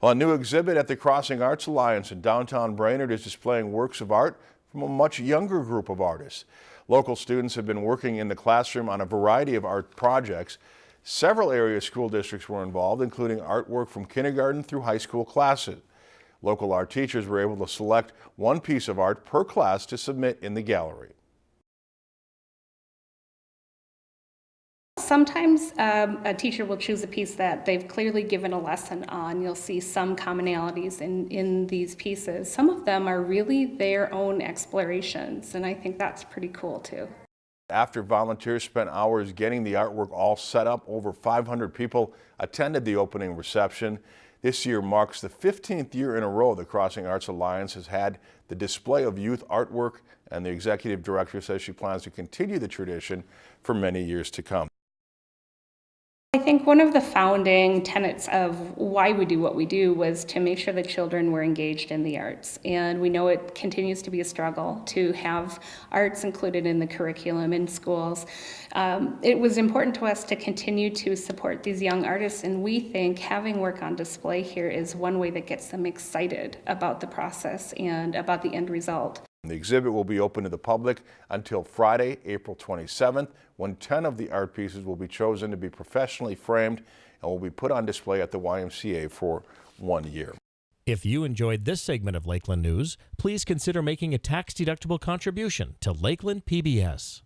Well, a new exhibit at the Crossing Arts Alliance in downtown Brainerd is displaying works of art from a much younger group of artists. Local students have been working in the classroom on a variety of art projects. Several area school districts were involved, including artwork from kindergarten through high school classes. Local art teachers were able to select one piece of art per class to submit in the gallery. Sometimes um, a teacher will choose a piece that they've clearly given a lesson on. You'll see some commonalities in, in these pieces. Some of them are really their own explorations, and I think that's pretty cool too. After volunteers spent hours getting the artwork all set up, over 500 people attended the opening reception. This year marks the 15th year in a row the Crossing Arts Alliance has had the display of youth artwork, and the executive director says she plans to continue the tradition for many years to come. I think one of the founding tenets of why we do what we do was to make sure that children were engaged in the arts. And we know it continues to be a struggle to have arts included in the curriculum in schools. Um, it was important to us to continue to support these young artists, and we think having work on display here is one way that gets them excited about the process and about the end result. The exhibit will be open to the public until Friday, April 27th, when 10 of the art pieces will be chosen to be professionally framed and will be put on display at the YMCA for one year. If you enjoyed this segment of Lakeland News, please consider making a tax-deductible contribution to Lakeland PBS.